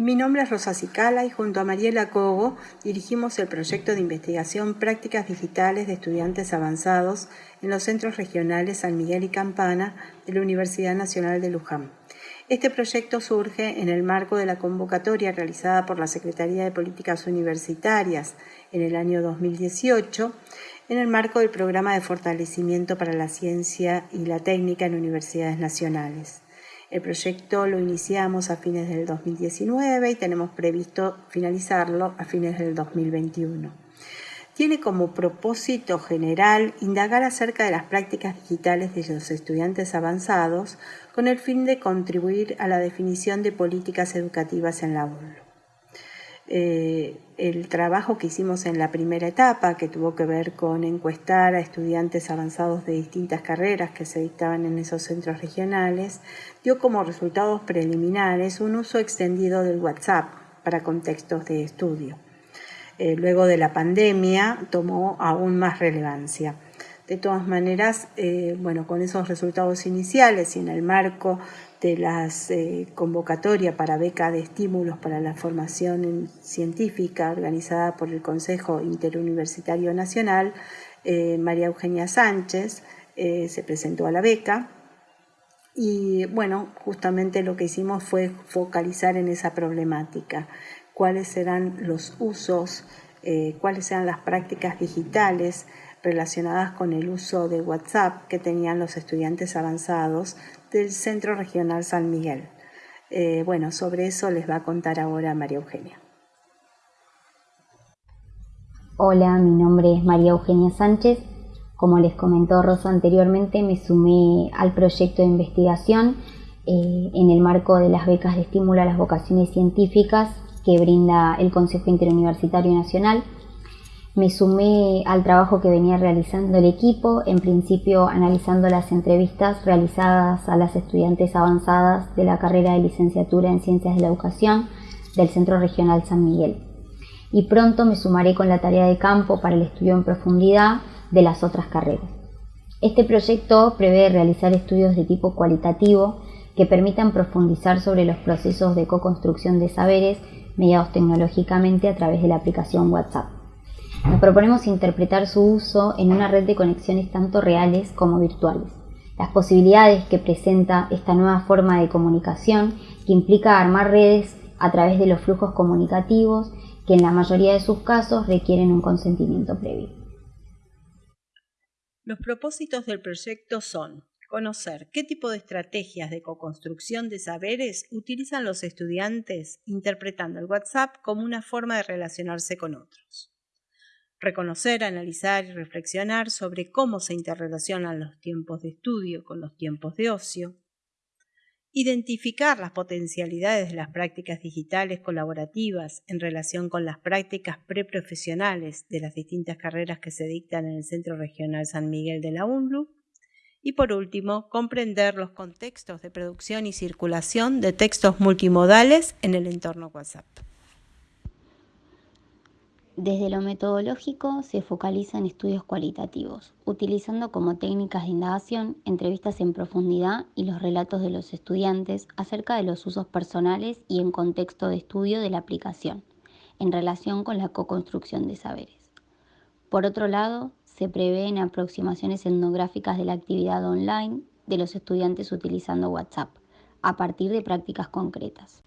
Mi nombre es Rosa Cicala y junto a Mariela Cogo dirigimos el proyecto de investigación Prácticas Digitales de Estudiantes Avanzados en los centros regionales San Miguel y Campana de la Universidad Nacional de Luján. Este proyecto surge en el marco de la convocatoria realizada por la Secretaría de Políticas Universitarias en el año 2018 en el marco del programa de fortalecimiento para la ciencia y la técnica en universidades nacionales. El proyecto lo iniciamos a fines del 2019 y tenemos previsto finalizarlo a fines del 2021. Tiene como propósito general indagar acerca de las prácticas digitales de los estudiantes avanzados con el fin de contribuir a la definición de políticas educativas en la UNLU. Eh, el trabajo que hicimos en la primera etapa, que tuvo que ver con encuestar a estudiantes avanzados de distintas carreras que se dictaban en esos centros regionales, dio como resultados preliminares un uso extendido del WhatsApp para contextos de estudio. Eh, luego de la pandemia tomó aún más relevancia. De todas maneras, eh, bueno, con esos resultados iniciales y en el marco de las eh, convocatorias para beca de estímulos para la formación científica organizada por el Consejo Interuniversitario Nacional, eh, María Eugenia Sánchez eh, se presentó a la beca. Y bueno, justamente lo que hicimos fue focalizar en esa problemática, cuáles serán los usos, cuáles serán las prácticas digitales relacionadas con el uso de WhatsApp que tenían los estudiantes avanzados del Centro Regional San Miguel. Eh, bueno, sobre eso les va a contar ahora María Eugenia. Hola, mi nombre es María Eugenia Sánchez. Como les comentó Rosa anteriormente, me sumé al proyecto de investigación eh, en el marco de las becas de estímulo a las vocaciones científicas que brinda el Consejo Interuniversitario Nacional me sumé al trabajo que venía realizando el equipo, en principio analizando las entrevistas realizadas a las estudiantes avanzadas de la carrera de licenciatura en Ciencias de la Educación del Centro Regional San Miguel. Y pronto me sumaré con la tarea de campo para el estudio en profundidad de las otras carreras. Este proyecto prevé realizar estudios de tipo cualitativo que permitan profundizar sobre los procesos de co-construcción de saberes mediados tecnológicamente a través de la aplicación WhatsApp. Proponemos interpretar su uso en una red de conexiones tanto reales como virtuales. Las posibilidades que presenta esta nueva forma de comunicación que implica armar redes a través de los flujos comunicativos que en la mayoría de sus casos requieren un consentimiento previo. Los propósitos del proyecto son conocer qué tipo de estrategias de co-construcción de saberes utilizan los estudiantes interpretando el WhatsApp como una forma de relacionarse con otros reconocer, analizar y reflexionar sobre cómo se interrelacionan los tiempos de estudio con los tiempos de ocio, identificar las potencialidades de las prácticas digitales colaborativas en relación con las prácticas preprofesionales de las distintas carreras que se dictan en el Centro Regional San Miguel de la UNLU, y por último, comprender los contextos de producción y circulación de textos multimodales en el entorno WhatsApp. Desde lo metodológico se focaliza en estudios cualitativos, utilizando como técnicas de indagación entrevistas en profundidad y los relatos de los estudiantes acerca de los usos personales y en contexto de estudio de la aplicación, en relación con la co-construcción de saberes. Por otro lado, se prevén aproximaciones etnográficas de la actividad online de los estudiantes utilizando WhatsApp, a partir de prácticas concretas.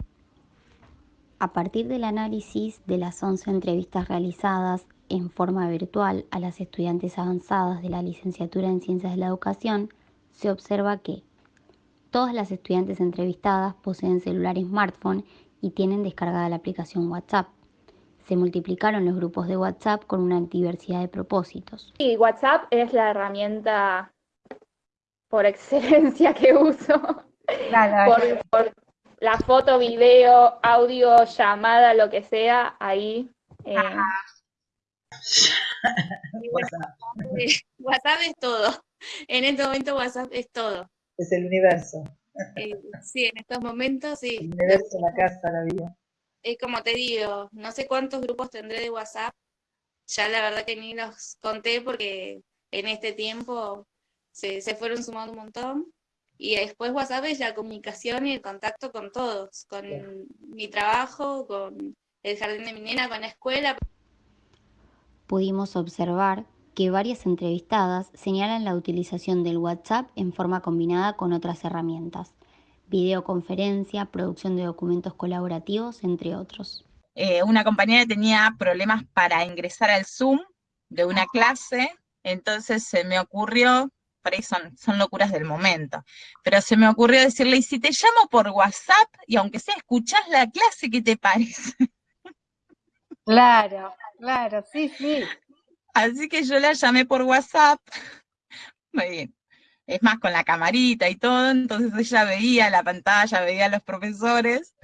A partir del análisis de las 11 entrevistas realizadas en forma virtual a las estudiantes avanzadas de la licenciatura en Ciencias de la Educación, se observa que todas las estudiantes entrevistadas poseen celular y smartphone y tienen descargada la aplicación WhatsApp. Se multiplicaron los grupos de WhatsApp con una diversidad de propósitos. Y WhatsApp es la herramienta por excelencia que uso. por, la foto, video, audio, llamada, lo que sea, ahí. Eh, WhatsApp. es todo. En este momento WhatsApp es todo. Es el universo. Eh, sí, en estos momentos sí. El universo, la casa, la vida. Es como te digo, no sé cuántos grupos tendré de WhatsApp. Ya la verdad que ni los conté porque en este tiempo se, se fueron sumando un montón. Y después WhatsApp es la comunicación y el contacto con todos, con mi trabajo, con el jardín de mi nena, con la escuela. Pudimos observar que varias entrevistadas señalan la utilización del WhatsApp en forma combinada con otras herramientas, videoconferencia, producción de documentos colaborativos, entre otros. Eh, una compañera tenía problemas para ingresar al Zoom de una clase, entonces se me ocurrió por ahí son, son locuras del momento. Pero se me ocurrió decirle, y si te llamo por WhatsApp, y aunque sea escuchás la clase, ¿qué te parece? Claro, claro, sí, sí. Así que yo la llamé por WhatsApp. Muy bien. Es más, con la camarita y todo, entonces ella veía la pantalla, veía a los profesores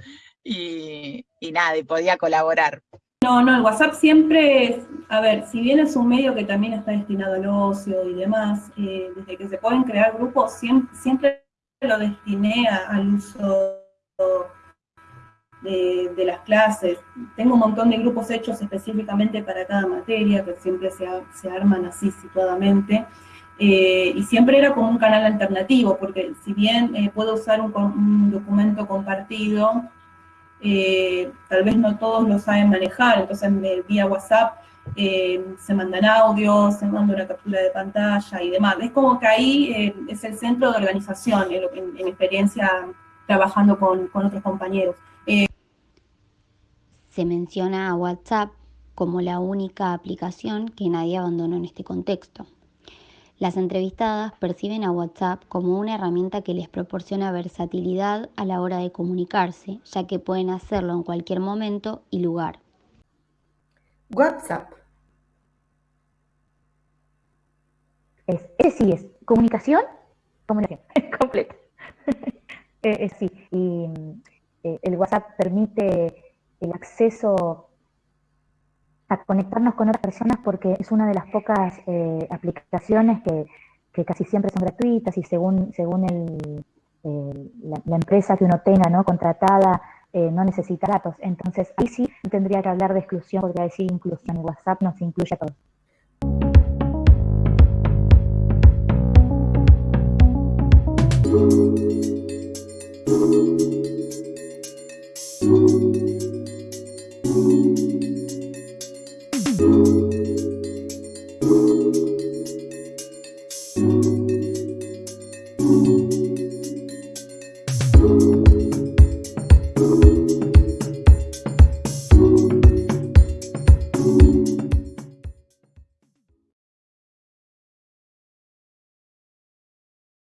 y, y nada, y podía colaborar. No, no, el WhatsApp siempre, a ver, si bien es un medio que también está destinado al ocio y demás, eh, desde que se pueden crear grupos, siempre, lo destiné al uso de, las clases. Tengo un montón de grupos hechos específicamente para cada materia, que siempre se, arman así situadamente. Eh, y siempre era como un canal alternativo, porque si bien eh, puedo usar un documento compartido, tal vez no todos lo saben manejar, entonces vía WhatsApp eh, se mandan audios, se manda una captura de pantalla y demás. Es como que ahí eh, es el centro de organización, en, experiencia trabajando con, con otros compañeros. se menciona a WhatsApp como la única aplicación que nadie abandonó en este contexto. Las entrevistadas perciben a WhatsApp como una herramienta que les proporciona versatilidad a la hora de comunicarse, ya que pueden hacerlo en cualquier momento y lugar. WhatsApp. Es, ese sí es comunicación, comunicación completa. eh, sí, y eh, el WhatsApp permite el acceso a conectarnos con otras personas porque es una de las pocas eh, aplicaciones que, casi siempre son gratuitas y según, según el, la, empresa que uno tenga ¿no? contratada eh, no necesita datos. Entonces ahí sí tendría que hablar de exclusión, podría decir inclusión. WhatsApp nos incluye a todos.